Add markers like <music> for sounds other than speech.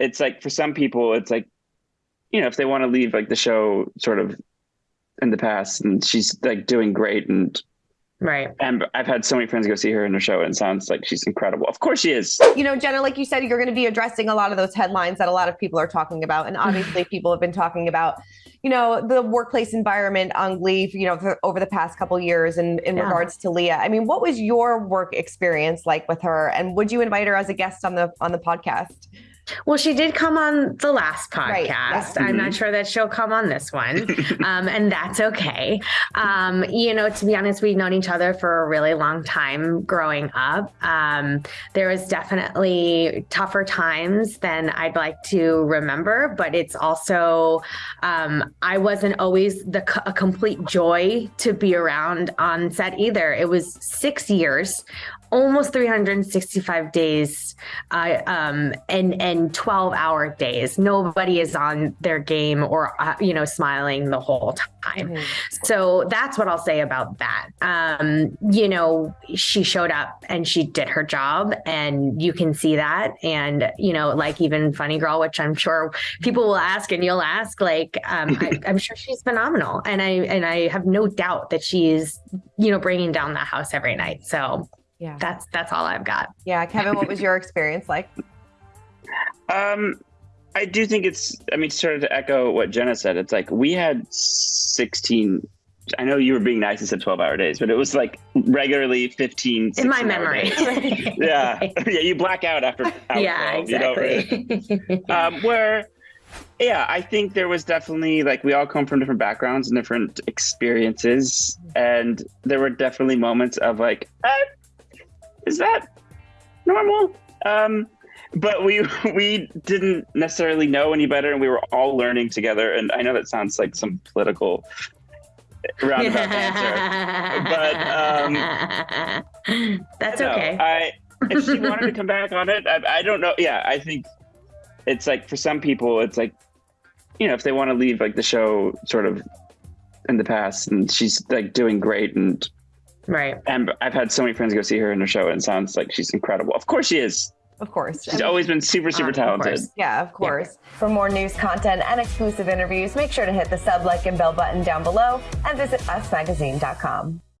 it's like for some people, it's like, you know, if they want to leave like the show sort of in the past and she's like doing great and Right. And I've had so many friends go see her in her show and it sounds like she's incredible. Of course she is. You know, Jenna, like you said, you're going to be addressing a lot of those headlines that a lot of people are talking about. And obviously <sighs> people have been talking about, you know, the workplace environment on Glee, you know, for, over the past couple years in, in yeah. regards to Lea. I mean, what was your work experience like with her? And would you invite her as a guest on the on the podcast? Well, she did come on the last podcast. Right. Yes. I'm mm-hmm. not sure that she'll come on this one, <laughs> um, and that's okay. Um, you know, to be honest, we've known each other for a really long time growing up. Um, there was definitely tougher times than I'd like to remember, but it's also um, I wasn't always the a complete joy to be around on set either. It was six years almost 365 days uh, um, and and 12 hour days. Nobody is on their game or uh, you know smiling the whole time. Mm-hmm. so that's what i'll say about that. Um, you know she showed up and she did her job and you can see that. And you know like even funny girl which i'm sure people will ask and you'll ask like um, I, <laughs> i'm sure she's phenomenal. And i and i have no doubt that she's you know bringing down the house every night. So yeah. that's that's all i've got. Yeah kevin what was your experience like um i do think it's i mean sort of to echo what jenna said it's like we had 16 I know you were being nice and said 12 hour days, but it was like regularly 15. In my memory. <laughs> yeah. <laughs> Yeah. You black out after. yeah, 12, exactly. You know, <laughs> um, where, yeah, I think there was definitely like we all come from different backgrounds and different experiences. And there were definitely moments of like, eh, is that normal? Um, but we we didn't necessarily know any better, and we were all learning together. And I know that sounds like some political roundabout answer, but um, <laughs> that's okay. I if she <laughs> wanted to come back on it, I, I don't know. Yeah, I think it's like for some people, it's like you know if they want to leave like the show sort of in the past, and she's like doing great and Right. And I've had so many friends go see her in her show, and it sounds like she's incredible. Of course, she is. Of course. She's I mean, always been super, super talented. Of yeah, of course. Yeah. For more news content and exclusive interviews, make sure to hit the sub, like, and bell button down below and visit usmagazine.com.